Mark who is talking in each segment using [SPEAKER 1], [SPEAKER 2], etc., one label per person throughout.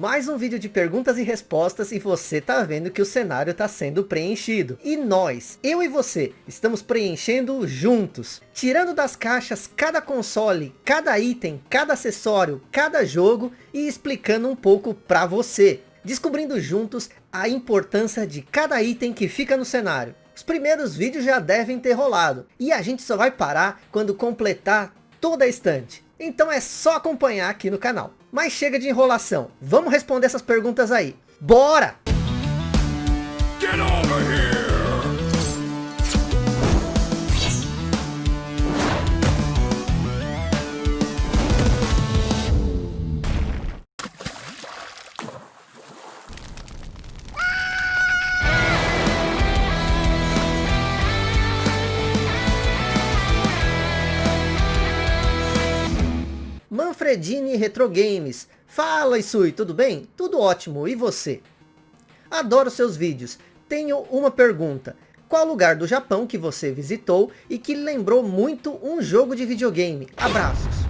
[SPEAKER 1] mais um vídeo de perguntas e respostas e você tá vendo que o cenário tá sendo preenchido. E nós, eu e você, estamos preenchendo juntos. Tirando das caixas cada console, cada item, cada acessório, cada jogo e explicando um pouco para você. Descobrindo juntos a importância de cada item que fica no cenário. Os primeiros vídeos já devem ter rolado. E a gente só vai parar quando completar toda a estante. Então é só acompanhar aqui no canal. Mas chega de enrolação. Vamos responder essas perguntas aí. Bora! Get over here! Manfredini Retro Games. Fala Isui, tudo bem? Tudo ótimo, e você? Adoro seus vídeos. Tenho uma pergunta. Qual lugar do Japão que você visitou e que lembrou muito um jogo de videogame? Abraços.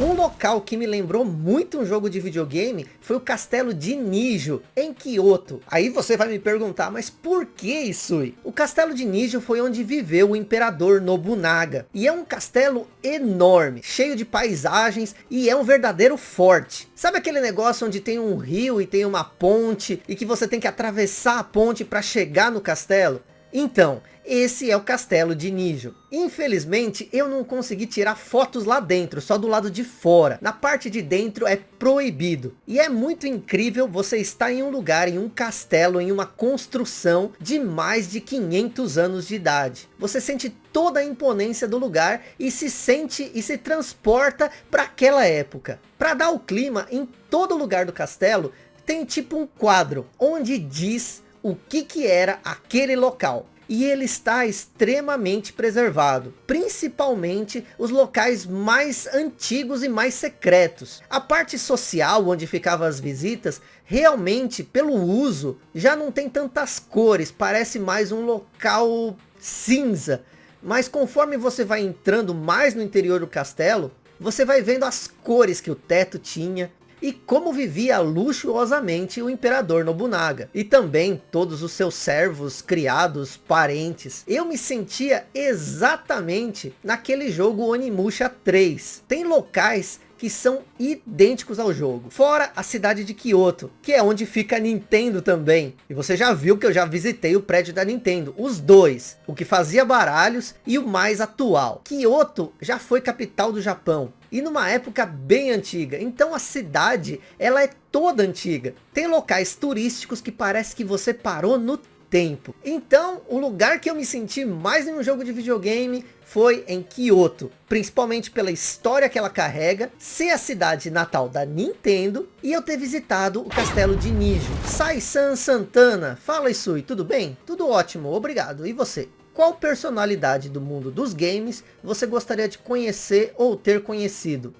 [SPEAKER 1] Um local que me lembrou muito um jogo de videogame foi o castelo de Nijo, em Kyoto. Aí você vai me perguntar, mas por que isso? O castelo de Nijo foi onde viveu o imperador Nobunaga. E é um castelo enorme, cheio de paisagens e é um verdadeiro forte. Sabe aquele negócio onde tem um rio e tem uma ponte e que você tem que atravessar a ponte para chegar no castelo? Então, esse é o castelo de Nijo. Infelizmente, eu não consegui tirar fotos lá dentro, só do lado de fora. Na parte de dentro é proibido. E é muito incrível você estar em um lugar, em um castelo, em uma construção de mais de 500 anos de idade. Você sente toda a imponência do lugar e se sente e se transporta para aquela época. Para dar o clima, em todo lugar do castelo, tem tipo um quadro, onde diz o que que era aquele local e ele está extremamente preservado, principalmente os locais mais antigos e mais secretos. A parte social onde ficavam as visitas, realmente pelo uso, já não tem tantas cores, parece mais um local cinza. Mas conforme você vai entrando mais no interior do castelo, você vai vendo as cores que o teto tinha, e como vivia luxuosamente o imperador Nobunaga. E também todos os seus servos, criados, parentes. Eu me sentia exatamente naquele jogo Onimusha 3. Tem locais que são idênticos ao jogo. Fora a cidade de Kyoto, que é onde fica a Nintendo também. E você já viu que eu já visitei o prédio da Nintendo. Os dois. O que fazia baralhos e o mais atual. Kyoto já foi capital do Japão. E numa época bem antiga. Então a cidade, ela é toda antiga. Tem locais turísticos que parece que você parou no tempo. Então, o lugar que eu me senti mais em um jogo de videogame foi em Kyoto, principalmente pela história que ela carrega, ser a cidade natal da Nintendo e eu ter visitado o castelo de Nijo. Sai-san Santana, fala Isui, tudo bem? Tudo ótimo, obrigado. E você? Qual personalidade do mundo dos games você gostaria de conhecer ou ter conhecido?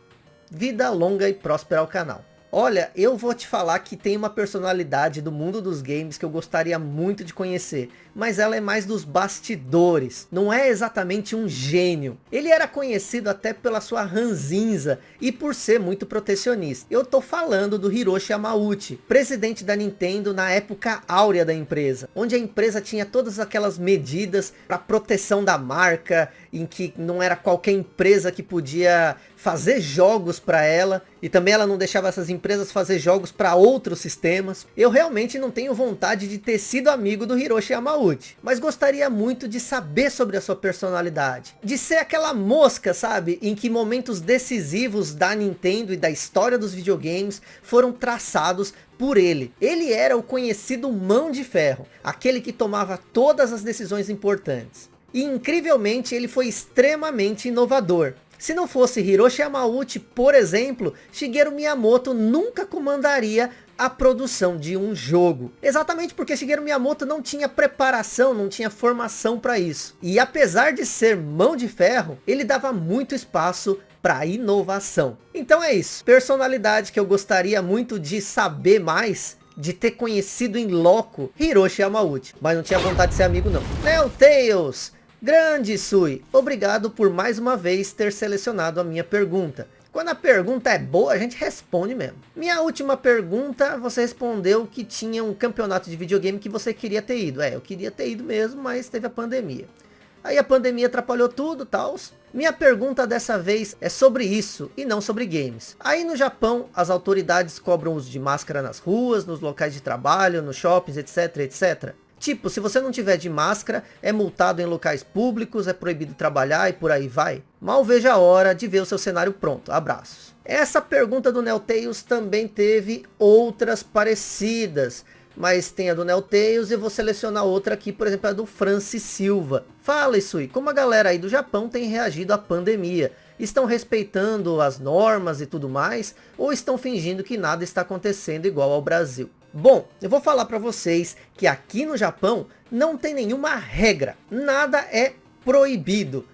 [SPEAKER 1] Vida longa e próspera ao canal. Olha, eu vou te falar que tem uma personalidade do mundo dos games que eu gostaria muito de conhecer. Mas ela é mais dos bastidores. Não é exatamente um gênio. Ele era conhecido até pela sua ranzinza e por ser muito protecionista. Eu tô falando do Hiroshi Yamauchi, presidente da Nintendo na época áurea da empresa. Onde a empresa tinha todas aquelas medidas para proteção da marca, em que não era qualquer empresa que podia fazer jogos para ela e também ela não deixava essas empresas fazer jogos para outros sistemas. Eu realmente não tenho vontade de ter sido amigo do Hiroshi Yamauchi, mas gostaria muito de saber sobre a sua personalidade, de ser aquela mosca, sabe, em que momentos decisivos da Nintendo e da história dos videogames foram traçados por ele. Ele era o conhecido mão de ferro, aquele que tomava todas as decisões importantes. E incrivelmente ele foi extremamente inovador. Se não fosse Hiroshi Yamauchi, por exemplo, Shigeru Miyamoto nunca comandaria a produção de um jogo. Exatamente porque Shigeru Miyamoto não tinha preparação, não tinha formação para isso. E apesar de ser mão de ferro, ele dava muito espaço para inovação. Então é isso. Personalidade que eu gostaria muito de saber mais de ter conhecido em loco Hiroshi Yamauchi. Mas não tinha vontade de ser amigo não. Neo Tails! Grande Sui, obrigado por mais uma vez ter selecionado a minha pergunta. Quando a pergunta é boa, a gente responde mesmo. Minha última pergunta, você respondeu que tinha um campeonato de videogame que você queria ter ido. É, eu queria ter ido mesmo, mas teve a pandemia. Aí a pandemia atrapalhou tudo, tal. Minha pergunta dessa vez é sobre isso e não sobre games. Aí no Japão, as autoridades cobram uso de máscara nas ruas, nos locais de trabalho, nos shoppings, etc, etc. Tipo, se você não tiver de máscara, é multado em locais públicos, é proibido trabalhar e por aí vai. Mal veja a hora de ver o seu cenário pronto. Abraços. Essa pergunta do Neltails também teve outras parecidas. Mas tem a do Neltails e eu vou selecionar outra aqui, por exemplo, a do Francis Silva. Fala, Isui, como a galera aí do Japão tem reagido à pandemia? Estão respeitando as normas e tudo mais? Ou estão fingindo que nada está acontecendo igual ao Brasil? Bom, eu vou falar para vocês que aqui no Japão não tem nenhuma regra. Nada é proibido.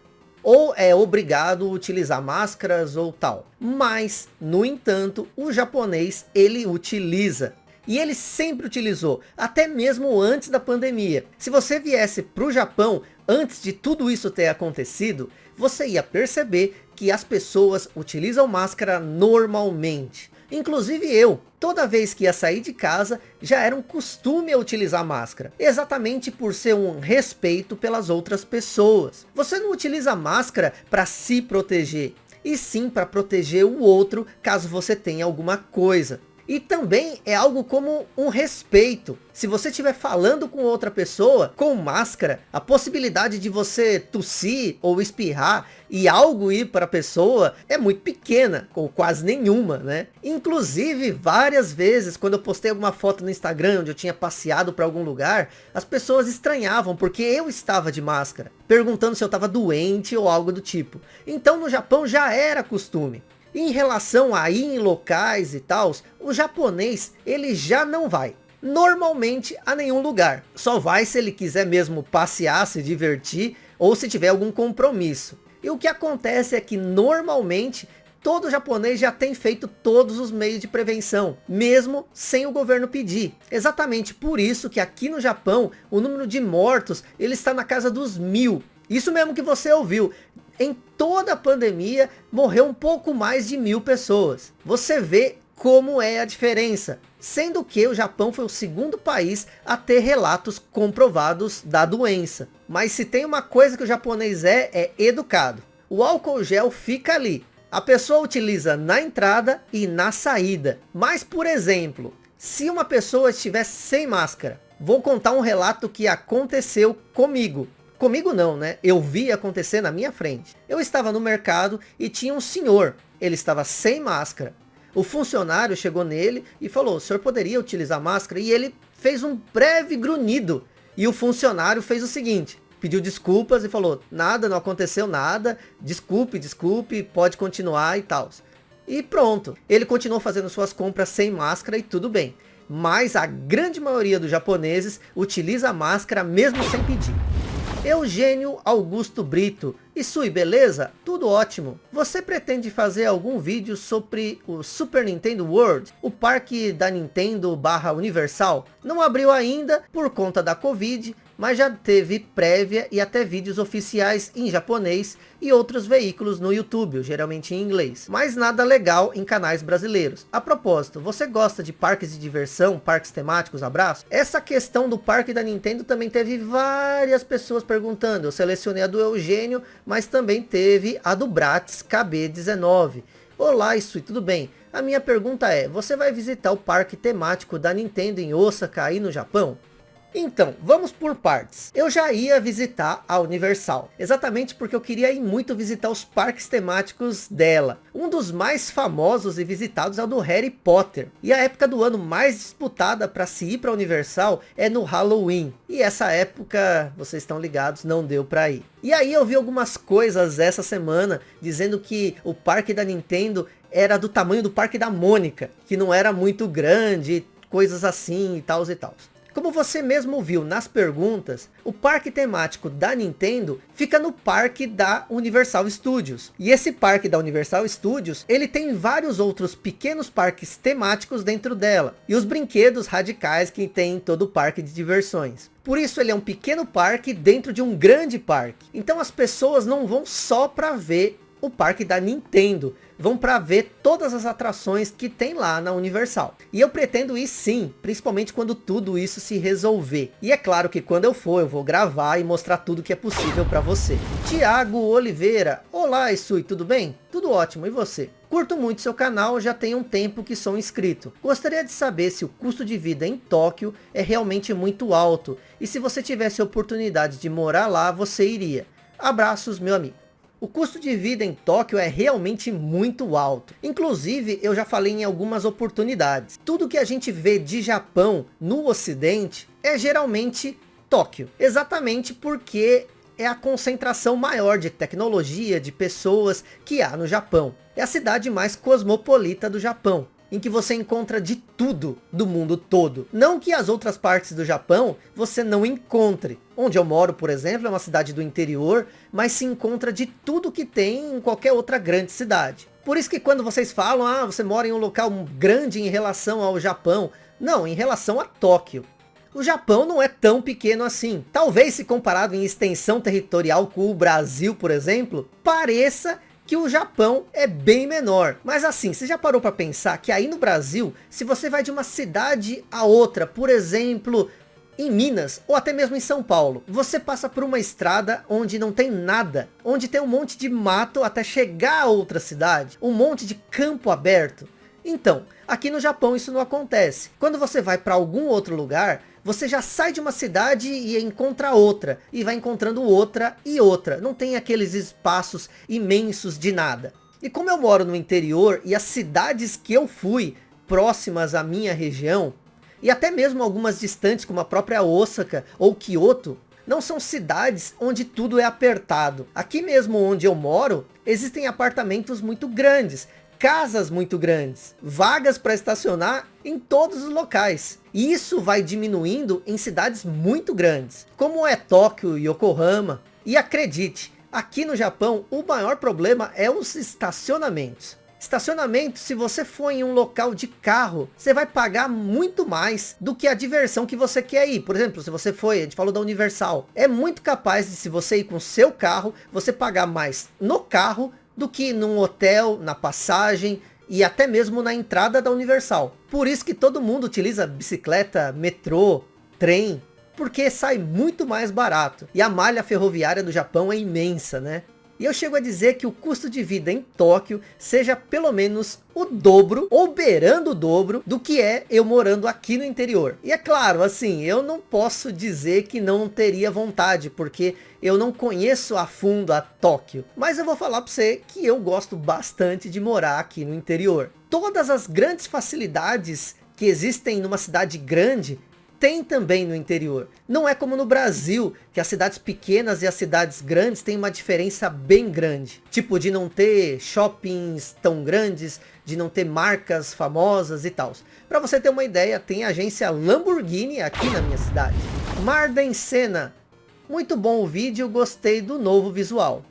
[SPEAKER 1] Ou é obrigado a utilizar máscaras ou tal. Mas, no entanto, o japonês ele utiliza. E ele sempre utilizou, até mesmo antes da pandemia. Se você viesse para o Japão, antes de tudo isso ter acontecido, você ia perceber que as pessoas utilizam máscara normalmente. Inclusive eu, toda vez que ia sair de casa, já era um costume a utilizar máscara. Exatamente por ser um respeito pelas outras pessoas. Você não utiliza máscara para se proteger, e sim para proteger o outro caso você tenha alguma coisa. E também é algo como um respeito. Se você estiver falando com outra pessoa com máscara, a possibilidade de você tossir ou espirrar e algo ir para a pessoa é muito pequena, ou quase nenhuma, né? Inclusive, várias vezes, quando eu postei alguma foto no Instagram, onde eu tinha passeado para algum lugar, as pessoas estranhavam, porque eu estava de máscara, perguntando se eu estava doente ou algo do tipo. Então, no Japão já era costume. Em relação a ir em locais e tal, o japonês ele já não vai. Normalmente a nenhum lugar. Só vai se ele quiser mesmo passear, se divertir ou se tiver algum compromisso. E o que acontece é que normalmente todo japonês já tem feito todos os meios de prevenção, mesmo sem o governo pedir. Exatamente por isso que aqui no Japão, o número de mortos, ele está na casa dos mil. Isso mesmo que você ouviu. Em toda a pandemia, morreu um pouco mais de mil pessoas. Você vê como é a diferença. Sendo que o Japão foi o segundo país a ter relatos comprovados da doença. Mas se tem uma coisa que o japonês é, é educado. O álcool gel fica ali. A pessoa utiliza na entrada e na saída. Mas, por exemplo, se uma pessoa estiver sem máscara, vou contar um relato que aconteceu comigo. Comigo não, né? Eu vi acontecer na minha frente. Eu estava no mercado e tinha um senhor. Ele estava sem máscara. O funcionário chegou nele e falou, o senhor poderia utilizar máscara? E ele fez um breve grunhido. E o funcionário fez o seguinte, pediu desculpas e falou, nada, não aconteceu nada, desculpe, desculpe, pode continuar e tal. E pronto, ele continuou fazendo suas compras sem máscara e tudo bem. Mas a grande maioria dos japoneses utiliza máscara mesmo sem pedir. Eugênio Augusto Brito. E Sui, beleza? Tudo ótimo. Você pretende fazer algum vídeo sobre o Super Nintendo World? O parque da Nintendo barra Universal? Não abriu ainda por conta da Covid, mas já teve prévia e até vídeos oficiais em japonês e outros veículos no YouTube, geralmente em inglês. Mas nada legal em canais brasileiros. A propósito, você gosta de parques de diversão, parques temáticos, abraço? Essa questão do parque da Nintendo também teve várias pessoas perguntando. Eu selecionei a do Eugênio, mas também teve a do Bratz KB19. Olá, isso tudo bem? A minha pergunta é, você vai visitar o parque temático da Nintendo em Osaka aí no Japão? Então, vamos por partes. Eu já ia visitar a Universal, exatamente porque eu queria ir muito visitar os parques temáticos dela. Um dos mais famosos e visitados é o do Harry Potter. E a época do ano mais disputada para se ir para a Universal é no Halloween. E essa época, vocês estão ligados, não deu para ir. E aí eu vi algumas coisas essa semana, dizendo que o parque da Nintendo era do tamanho do parque da Mônica, que não era muito grande, coisas assim e tal e tal. Como você mesmo viu nas perguntas, o parque temático da Nintendo fica no parque da Universal Studios. E esse parque da Universal Studios, ele tem vários outros pequenos parques temáticos dentro dela. E os brinquedos radicais que tem em todo o parque de diversões. Por isso ele é um pequeno parque dentro de um grande parque. Então as pessoas não vão só para ver o parque da Nintendo. Vão para ver todas as atrações que tem lá na Universal. E eu pretendo ir sim, principalmente quando tudo isso se resolver. E é claro que quando eu for, eu vou gravar e mostrar tudo que é possível para você. Tiago Oliveira, olá Isui, tudo bem? Tudo ótimo, e você? Curto muito seu canal, já tem um tempo que sou inscrito. Gostaria de saber se o custo de vida em Tóquio é realmente muito alto. E se você tivesse oportunidade de morar lá, você iria. Abraços, meu amigo. O custo de vida em Tóquio é realmente muito alto. Inclusive, eu já falei em algumas oportunidades. Tudo que a gente vê de Japão no ocidente é geralmente Tóquio. Exatamente porque é a concentração maior de tecnologia, de pessoas que há no Japão. É a cidade mais cosmopolita do Japão em que você encontra de tudo do mundo todo. Não que as outras partes do Japão você não encontre. Onde eu moro, por exemplo, é uma cidade do interior, mas se encontra de tudo que tem em qualquer outra grande cidade. Por isso que quando vocês falam, ah, você mora em um local grande em relação ao Japão. Não, em relação a Tóquio. O Japão não é tão pequeno assim. Talvez se comparado em extensão territorial com o Brasil, por exemplo, pareça que o Japão é bem menor. Mas assim, você já parou para pensar que aí no Brasil, se você vai de uma cidade a outra, por exemplo, em Minas, ou até mesmo em São Paulo, você passa por uma estrada onde não tem nada, onde tem um monte de mato até chegar a outra cidade, um monte de campo aberto. Então, aqui no Japão isso não acontece. Quando você vai para algum outro lugar, você já sai de uma cidade e encontra outra, e vai encontrando outra e outra. Não tem aqueles espaços imensos de nada. E como eu moro no interior, e as cidades que eu fui próximas à minha região, e até mesmo algumas distantes, como a própria Osaka ou Kyoto, não são cidades onde tudo é apertado. Aqui mesmo onde eu moro, existem apartamentos muito grandes, casas muito grandes, vagas para estacionar em todos os locais. E isso vai diminuindo em cidades muito grandes, como é Tóquio e Yokohama. E acredite, aqui no Japão o maior problema é os estacionamentos. Estacionamento, se você for em um local de carro, você vai pagar muito mais do que a diversão que você quer ir. Por exemplo, se você foi, a gente falou da Universal, é muito capaz de se você ir com seu carro, você pagar mais no carro do que num hotel, na passagem e até mesmo na entrada da Universal. Por isso que todo mundo utiliza bicicleta, metrô, trem, porque sai muito mais barato. E a malha ferroviária do Japão é imensa, né? E eu chego a dizer que o custo de vida em Tóquio seja pelo menos o dobro, ou beirando o dobro, do que é eu morando aqui no interior. E é claro, assim, eu não posso dizer que não teria vontade, porque eu não conheço a fundo a Tóquio. Mas eu vou falar para você que eu gosto bastante de morar aqui no interior. Todas as grandes facilidades que existem numa cidade grande, tem também no interior. Não é como no Brasil, que as cidades pequenas e as cidades grandes têm uma diferença bem grande. Tipo de não ter shoppings tão grandes, de não ter marcas famosas e tal. Para você ter uma ideia, tem agência Lamborghini aqui na minha cidade. Marden Senna. Muito bom o vídeo, gostei do novo visual.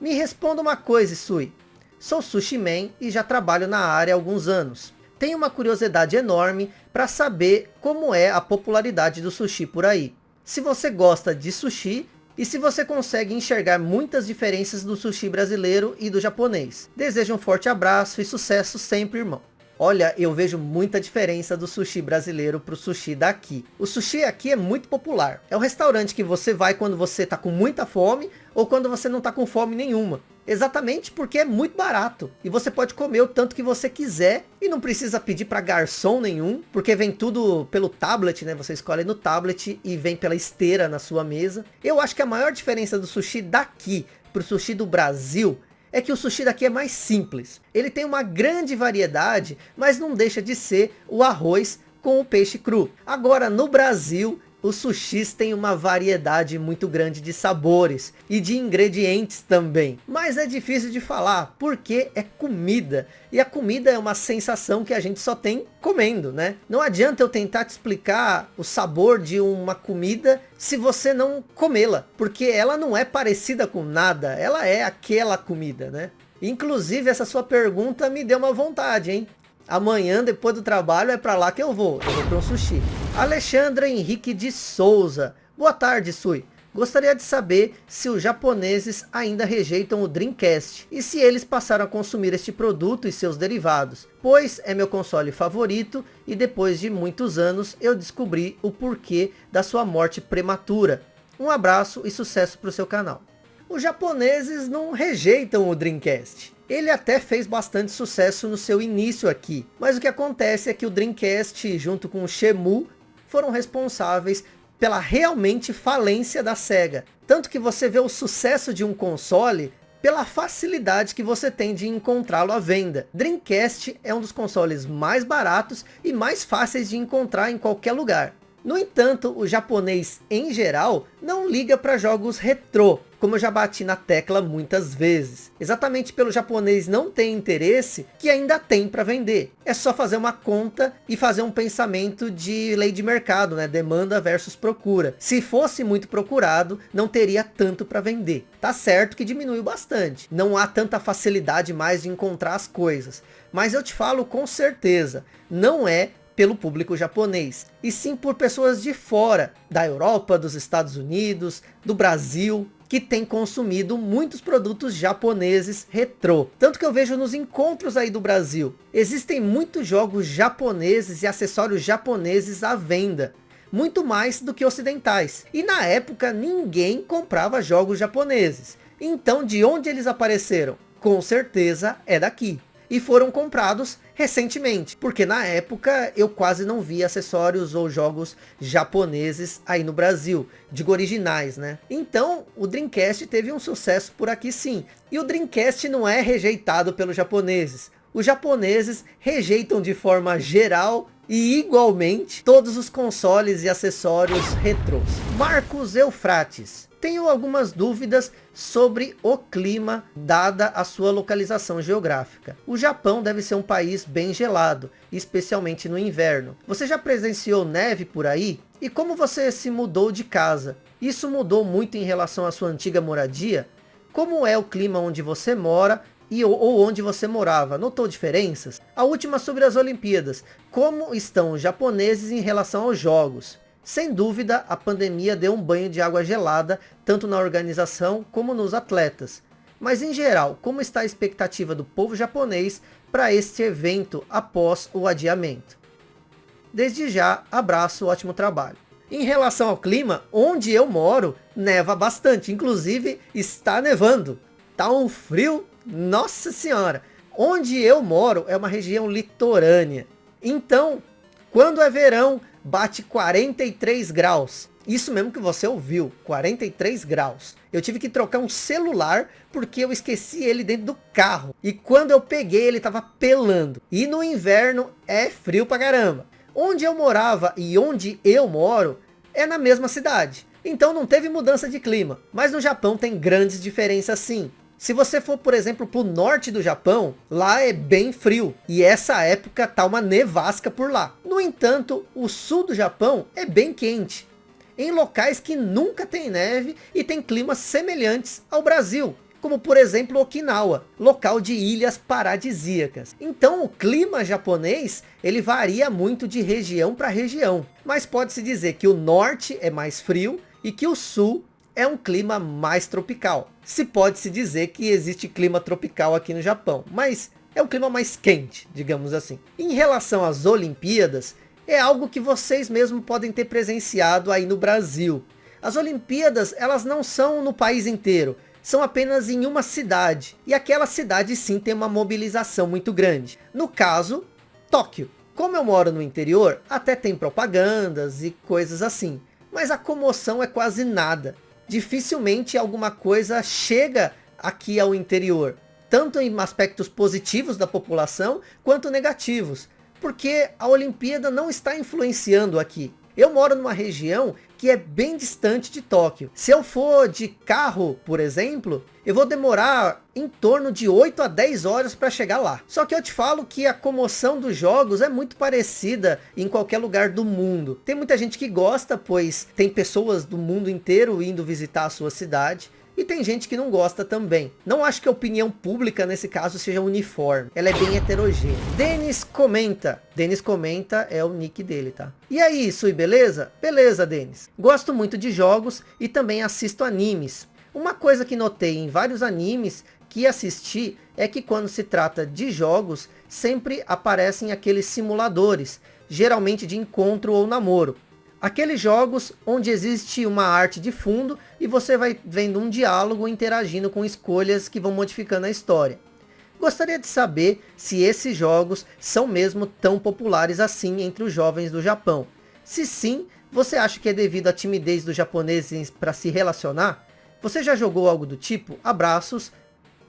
[SPEAKER 1] Me responda uma coisa, Sui. Sou sushi man e já trabalho na área há alguns anos tem uma curiosidade enorme para saber como é a popularidade do sushi por aí. Se você gosta de sushi e se você consegue enxergar muitas diferenças do sushi brasileiro e do japonês. Desejo um forte abraço e sucesso sempre, irmão. Olha, eu vejo muita diferença do sushi brasileiro para o sushi daqui. O sushi aqui é muito popular. É o restaurante que você vai quando você está com muita fome ou quando você não está com fome nenhuma. Exatamente porque é muito barato. E você pode comer o tanto que você quiser. E não precisa pedir para garçom nenhum. Porque vem tudo pelo tablet, né? Você escolhe no tablet e vem pela esteira na sua mesa. Eu acho que a maior diferença do sushi daqui para o sushi do Brasil é que o sushi daqui é mais simples. Ele tem uma grande variedade, mas não deixa de ser o arroz com o peixe cru. Agora no Brasil os sushis têm uma variedade muito grande de sabores e de ingredientes também. Mas é difícil de falar, porque é comida. E a comida é uma sensação que a gente só tem comendo, né? Não adianta eu tentar te explicar o sabor de uma comida se você não comê-la. Porque ela não é parecida com nada, ela é aquela comida, né? Inclusive, essa sua pergunta me deu uma vontade, hein? Amanhã, depois do trabalho, é para lá que eu vou. Eu vou para um sushi. Alexandra Henrique de Souza. Boa tarde, Sui. Gostaria de saber se os japoneses ainda rejeitam o Dreamcast e se eles passaram a consumir este produto e seus derivados, pois é meu console favorito e depois de muitos anos eu descobri o porquê da sua morte prematura. Um abraço e sucesso para o seu canal. Os japoneses não rejeitam o Dreamcast. Ele até fez bastante sucesso no seu início aqui, mas o que acontece é que o Dreamcast junto com o Shenmue foram responsáveis pela realmente falência da SEGA. Tanto que você vê o sucesso de um console pela facilidade que você tem de encontrá-lo à venda. Dreamcast é um dos consoles mais baratos e mais fáceis de encontrar em qualquer lugar. No entanto, o japonês em geral não liga para jogos retrô, como eu já bati na tecla muitas vezes. Exatamente pelo japonês não ter interesse, que ainda tem para vender. É só fazer uma conta e fazer um pensamento de lei de mercado, né? demanda versus procura. Se fosse muito procurado, não teria tanto para vender. Tá certo que diminuiu bastante. Não há tanta facilidade mais de encontrar as coisas. Mas eu te falo com certeza, não é pelo público japonês, e sim por pessoas de fora, da Europa, dos Estados Unidos, do Brasil, que tem consumido muitos produtos japoneses retrô. Tanto que eu vejo nos encontros aí do Brasil, existem muitos jogos japoneses e acessórios japoneses à venda. Muito mais do que ocidentais. E na época ninguém comprava jogos japoneses. Então de onde eles apareceram? Com certeza é daqui e foram comprados recentemente, porque na época eu quase não vi acessórios ou jogos japoneses aí no Brasil, digo originais, né? Então o Dreamcast teve um sucesso por aqui sim, e o Dreamcast não é rejeitado pelos japoneses, os japoneses rejeitam de forma geral e igualmente todos os consoles e acessórios retrôs. Marcos Eufrates, tenho algumas dúvidas sobre o clima, dada a sua localização geográfica. O Japão deve ser um país bem gelado, especialmente no inverno. Você já presenciou neve por aí? E como você se mudou de casa? Isso mudou muito em relação à sua antiga moradia? Como é o clima onde você mora e ou onde você morava? Notou diferenças? A última sobre as Olimpíadas. Como estão os japoneses em relação aos jogos? Sem dúvida, a pandemia deu um banho de água gelada, tanto na organização como nos atletas. Mas em geral, como está a expectativa do povo japonês para este evento após o adiamento? Desde já, abraço, ótimo trabalho. Em relação ao clima, onde eu moro, neva bastante, inclusive está nevando. Tá um frio, nossa senhora. Onde eu moro é uma região litorânea. Então, quando é verão, bate 43 graus. Isso mesmo que você ouviu, 43 graus. Eu tive que trocar um celular porque eu esqueci ele dentro do carro. E quando eu peguei ele estava pelando. E no inverno é frio pra caramba. Onde eu morava e onde eu moro é na mesma cidade. Então não teve mudança de clima. Mas no Japão tem grandes diferenças sim. Se você for, por exemplo, para o norte do Japão, lá é bem frio. E essa época tá uma nevasca por lá. No entanto, o sul do Japão é bem quente. Em locais que nunca tem neve e tem climas semelhantes ao Brasil. Como por exemplo Okinawa, local de ilhas paradisíacas. Então o clima japonês, ele varia muito de região para região. Mas pode-se dizer que o norte é mais frio e que o sul é um clima mais tropical. Se pode se dizer que existe clima tropical aqui no Japão, mas é um clima mais quente, digamos assim. Em relação às Olimpíadas, é algo que vocês mesmos podem ter presenciado aí no Brasil. As Olimpíadas, elas não são no país inteiro, são apenas em uma cidade. E aquela cidade sim tem uma mobilização muito grande. No caso, Tóquio. Como eu moro no interior, até tem propagandas e coisas assim. Mas a comoção é quase nada dificilmente alguma coisa chega aqui ao interior. Tanto em aspectos positivos da população, quanto negativos. Porque a Olimpíada não está influenciando aqui. Eu moro numa região que é bem distante de Tóquio. Se eu for de carro, por exemplo, eu vou demorar em torno de 8 a 10 horas para chegar lá. Só que eu te falo que a comoção dos jogos é muito parecida em qualquer lugar do mundo. Tem muita gente que gosta, pois tem pessoas do mundo inteiro indo visitar a sua cidade. E tem gente que não gosta também. Não acho que a opinião pública nesse caso seja uniforme. Ela é bem heterogênea. Denis comenta. Denis comenta é o nick dele, tá? E aí, Sui, beleza? Beleza, Denis. Gosto muito de jogos e também assisto animes. Uma coisa que notei em vários animes que assisti é que quando se trata de jogos, sempre aparecem aqueles simuladores, geralmente de encontro ou namoro. Aqueles jogos onde existe uma arte de fundo e você vai vendo um diálogo interagindo com escolhas que vão modificando a história. Gostaria de saber se esses jogos são mesmo tão populares assim entre os jovens do Japão. Se sim, você acha que é devido à timidez dos japoneses para se relacionar? Você já jogou algo do tipo? Abraços.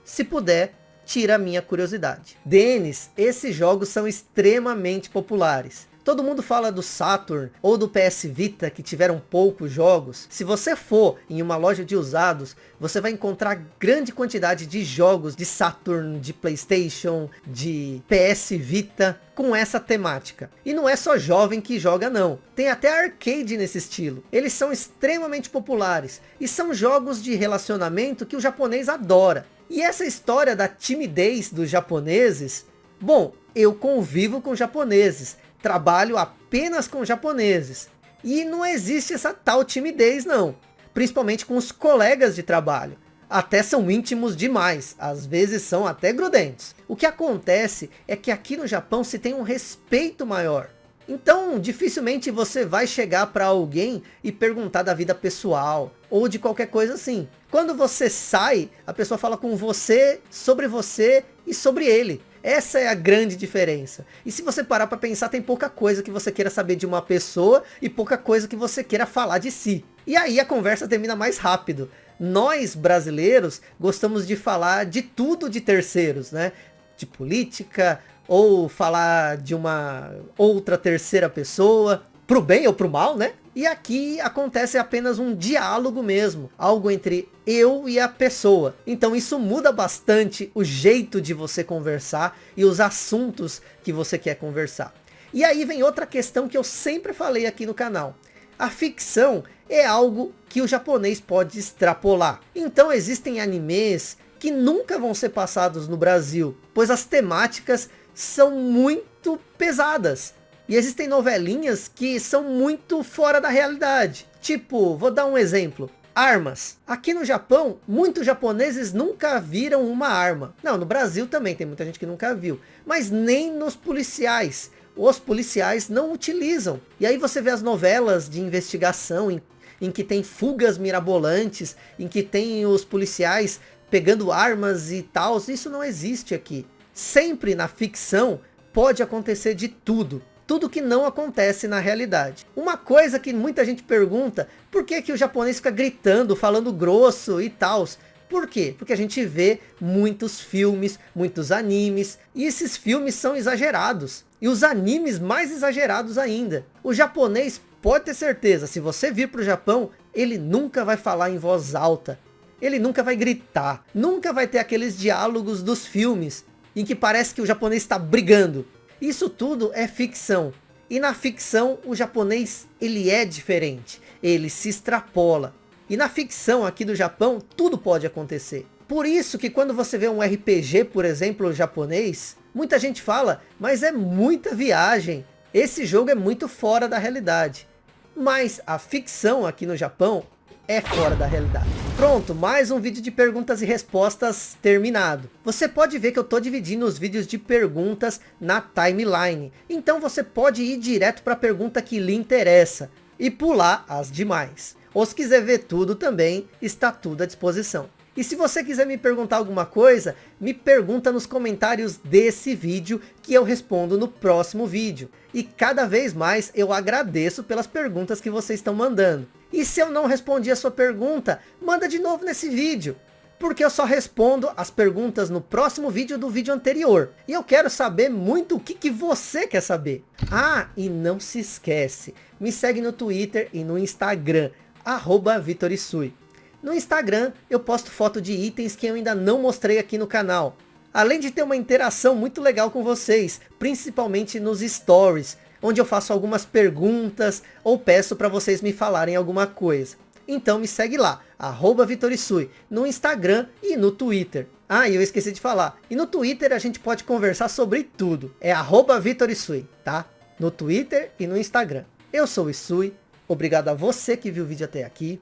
[SPEAKER 1] Se puder, tira a minha curiosidade. Denis, esses jogos são extremamente populares. Todo mundo fala do Saturn ou do PS Vita que tiveram poucos jogos. Se você for em uma loja de usados, você vai encontrar grande quantidade de jogos de Saturn, de Playstation, de PS Vita com essa temática. E não é só jovem que joga não. Tem até arcade nesse estilo. Eles são extremamente populares e são jogos de relacionamento que o japonês adora. E essa história da timidez dos japoneses, bom, eu convivo com japoneses trabalho apenas com japoneses. E não existe essa tal timidez não. Principalmente com os colegas de trabalho. Até são íntimos demais, às vezes são até grudentes. O que acontece é que aqui no Japão se tem um respeito maior. Então, dificilmente você vai chegar para alguém e perguntar da vida pessoal, ou de qualquer coisa assim. Quando você sai, a pessoa fala com você, sobre você e sobre ele. Essa é a grande diferença. E se você parar para pensar, tem pouca coisa que você queira saber de uma pessoa e pouca coisa que você queira falar de si. E aí a conversa termina mais rápido. Nós, brasileiros, gostamos de falar de tudo de terceiros, né? De política, ou falar de uma outra terceira pessoa, pro bem ou pro mal, né? E aqui acontece apenas um diálogo mesmo, algo entre eu e a pessoa. Então isso muda bastante o jeito de você conversar e os assuntos que você quer conversar. E aí vem outra questão que eu sempre falei aqui no canal. A ficção é algo que o japonês pode extrapolar. Então existem animes que nunca vão ser passados no Brasil, pois as temáticas são muito pesadas. E existem novelinhas que são muito fora da realidade. Tipo, vou dar um exemplo. Armas. Aqui no Japão, muitos japoneses nunca viram uma arma. Não, no Brasil também tem muita gente que nunca viu. Mas nem nos policiais. Os policiais não utilizam. E aí você vê as novelas de investigação em, em que tem fugas mirabolantes, em que tem os policiais pegando armas e tal. Isso não existe aqui. Sempre na ficção pode acontecer de tudo tudo que não acontece na realidade. Uma coisa que muita gente pergunta, por que, que o japonês fica gritando, falando grosso e tal? Por quê? Porque a gente vê muitos filmes, muitos animes, e esses filmes são exagerados. E os animes mais exagerados ainda. O japonês, pode ter certeza, se você vir para o Japão, ele nunca vai falar em voz alta. Ele nunca vai gritar. Nunca vai ter aqueles diálogos dos filmes, em que parece que o japonês está brigando. Isso tudo é ficção. E na ficção, o japonês, ele é diferente. Ele se extrapola. E na ficção aqui do Japão, tudo pode acontecer. Por isso que quando você vê um RPG, por exemplo, japonês, muita gente fala, mas é muita viagem. Esse jogo é muito fora da realidade. Mas a ficção aqui no Japão é fora da realidade. Pronto, mais um vídeo de perguntas e respostas terminado. Você pode ver que eu estou dividindo os vídeos de perguntas na timeline. Então você pode ir direto para a pergunta que lhe interessa e pular as demais. Ou se quiser ver tudo também, está tudo à disposição. E se você quiser me perguntar alguma coisa, me pergunta nos comentários desse vídeo que eu respondo no próximo vídeo. E cada vez mais eu agradeço pelas perguntas que vocês estão mandando. E se eu não respondi a sua pergunta, manda de novo nesse vídeo. Porque eu só respondo as perguntas no próximo vídeo do vídeo anterior. E eu quero saber muito o que, que você quer saber. Ah, e não se esquece, me segue no Twitter e no Instagram, arroba Vitorisui. No Instagram eu posto foto de itens que eu ainda não mostrei aqui no canal. Além de ter uma interação muito legal com vocês, principalmente nos stories, onde eu faço algumas perguntas ou peço para vocês me falarem alguma coisa. Então me segue lá, arroba Vitorisui, no Instagram e no Twitter. Ah, e eu esqueci de falar. E no Twitter a gente pode conversar sobre tudo. É arroba Vitorisui, tá? No Twitter e no Instagram. Eu sou o Isui. Obrigado a você que viu o vídeo até aqui.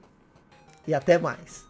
[SPEAKER 1] E até mais.